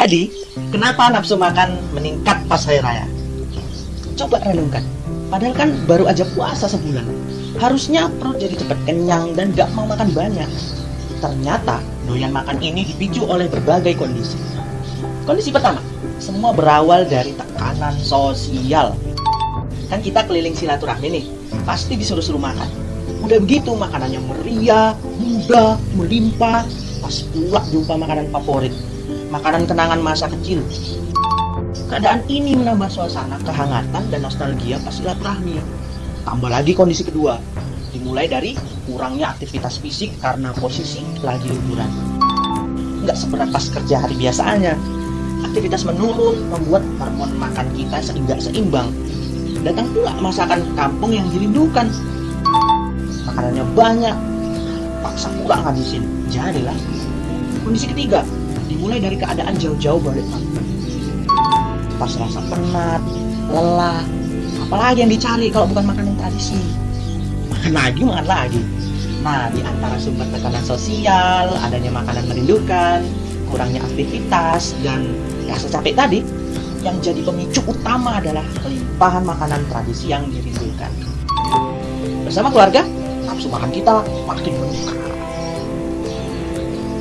Jadi, kenapa nafsu makan meningkat pas hari raya? Coba renungkan. Padahal kan baru aja puasa sebulan. Harusnya perut jadi cepat kenyang dan gak mau makan banyak. Ternyata doyan makan ini dipicu oleh berbagai kondisi. Kondisi pertama, semua berawal dari tekanan sosial. Kan kita keliling silaturahmi nih, pasti disuruh-suruh makan. Udah begitu makanannya meriah, mudah, melimpah, pas pula jumpa makanan favorit makanan kenangan masa kecil. Keadaan ini menambah suasana kehangatan dan nostalgia pas silaturahmi. Tambah lagi kondisi kedua, dimulai dari kurangnya aktivitas fisik karena posisi lagi liburan. Nggak seberat pas kerja hari biasanya. Aktivitas menurun membuat hormon makan kita sehingga seimbang. Datang pula masakan kampung yang dirindukan. Makanannya banyak, paksa pula ngabisin. Jadilah kondisi ketiga, dimulai dari keadaan jauh-jauh kampung. Pas rasa penat, lelah, apalagi yang dicari kalau bukan makanan tradisi. Makan lagi, makan lagi. Nah, di antara sumber tekanan sosial, adanya makanan merindukan, kurangnya aktivitas, dan rasa capek tadi, yang jadi pemicu utama adalah kelimpahan makanan tradisi yang dirindukan. Bersama keluarga, nafsu makan kita makin meningkat.